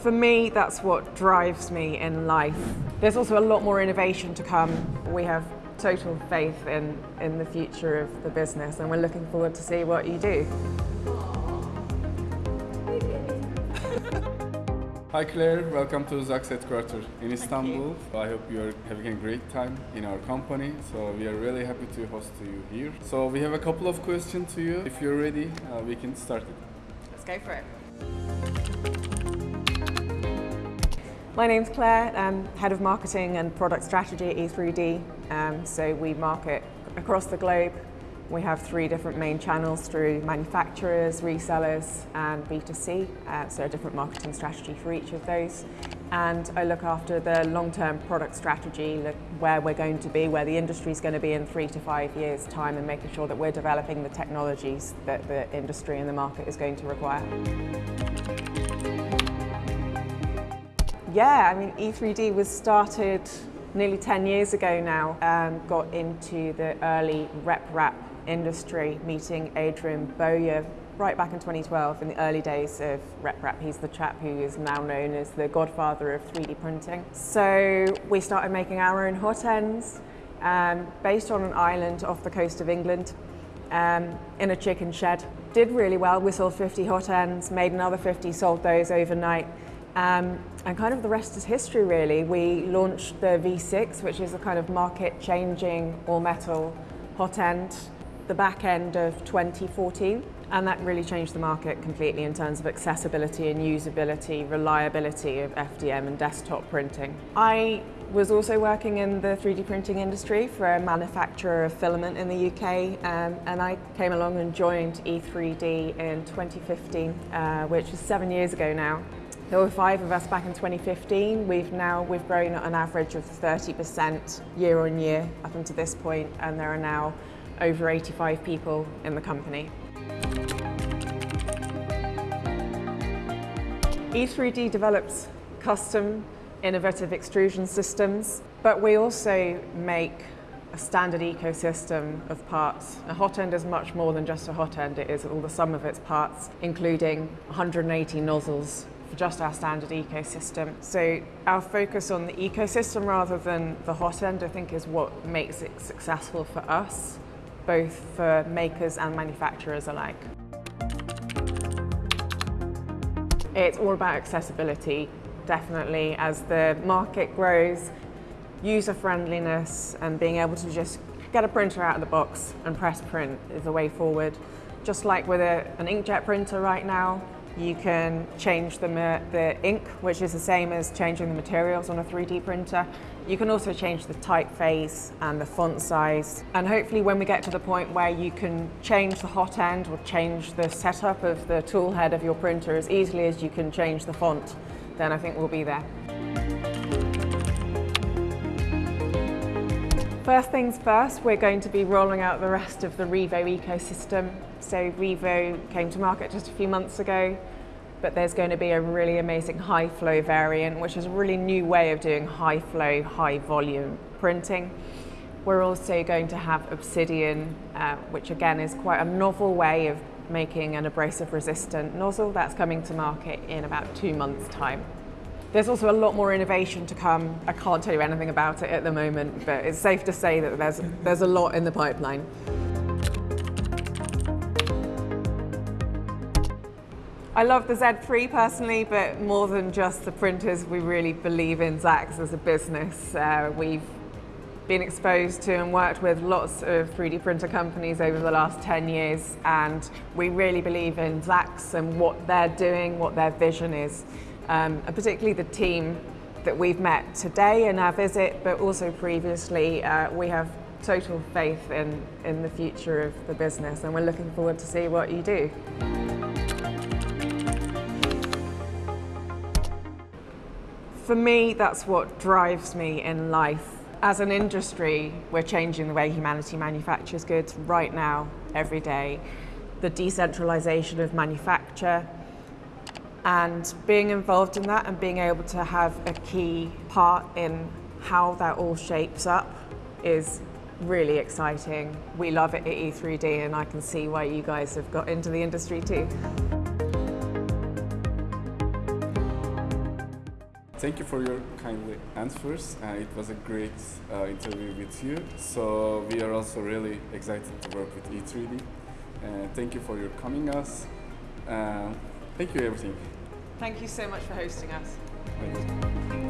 For me, that's what drives me in life. There's also a lot more innovation to come. We have total faith in, in the future of the business and we're looking forward to see what you do. Hi Claire, welcome to Zaxe headquarters in Istanbul. I hope you're having a great time in our company. So we are really happy to host you here. So we have a couple of questions to you. If you're ready, uh, we can start it. Let's go for it. My name's Claire, I'm Head of Marketing and Product Strategy at E3D. Um, so we market across the globe. We have three different main channels through manufacturers, resellers and B2C, uh, so a different marketing strategy for each of those. And I look after the long-term product strategy, where we're going to be, where the industry is going to be in three to five years' time and making sure that we're developing the technologies that the industry and the market is going to require. Yeah, I mean, E3D was started nearly 10 years ago now and got into the early RepRap industry, meeting Adrian Bowyer right back in 2012 in the early days of RepRap. He's the chap who is now known as the godfather of 3D printing. So we started making our own hot ends um, based on an island off the coast of England um, in a chicken shed. Did really well, we sold 50 hot ends, made another 50, sold those overnight. Um, and kind of the rest is history really. We launched the V6, which is a kind of market changing all metal hot end, the back end of 2014. And that really changed the market completely in terms of accessibility and usability, reliability of FDM and desktop printing. I was also working in the 3D printing industry for a manufacturer of filament in the UK um, and I came along and joined E3D in 2015, uh, which is seven years ago now. There were five of us back in 2015. We've now we've grown at an average of 30% year on year up until this point, and there are now over 85 people in the company. E3D develops custom innovative extrusion systems, but we also make a standard ecosystem of parts. A hot end is much more than just a hot end, it is all the sum of its parts, including 180 nozzles for just our standard ecosystem. So our focus on the ecosystem rather than the hot end, I think, is what makes it successful for us, both for makers and manufacturers alike. It's all about accessibility, definitely, as the market grows, user friendliness and being able to just get a printer out of the box and press print is the way forward. Just like with a, an inkjet printer right now, you can change the, the ink, which is the same as changing the materials on a 3D printer. You can also change the typeface and the font size. And hopefully when we get to the point where you can change the hot end or change the setup of the tool head of your printer as easily as you can change the font, then I think we'll be there. First things first, we're going to be rolling out the rest of the Revo ecosystem. So Revo came to market just a few months ago, but there's going to be a really amazing high flow variant, which is a really new way of doing high flow, high volume printing. We're also going to have Obsidian, uh, which again is quite a novel way of making an abrasive resistant nozzle that's coming to market in about two months time. There's also a lot more innovation to come. I can't tell you anything about it at the moment, but it's safe to say that there's, there's a lot in the pipeline. I love the Z3 personally, but more than just the printers, we really believe in Zaxe as a business. Uh, we've been exposed to and worked with lots of 3D printer companies over the last 10 years, and we really believe in Zaxe and what they're doing, what their vision is um, and particularly the team that we've met today in our visit, but also previously. Uh, we have total faith in, in the future of the business and we're looking forward to see what you do. For me, that's what drives me in life. As an industry, we're changing the way humanity manufactures goods right now, every day. The decentralization of manufacture, and being involved in that and being able to have a key part in how that all shapes up is really exciting. We love it at E3D and I can see why you guys have got into the industry too. Thank you for your kindly answers. Uh, it was a great uh, interview with you. So we are also really excited to work with E3D. Uh, thank you for your coming us. Uh, Thank you, everything. Thank you so much for hosting us.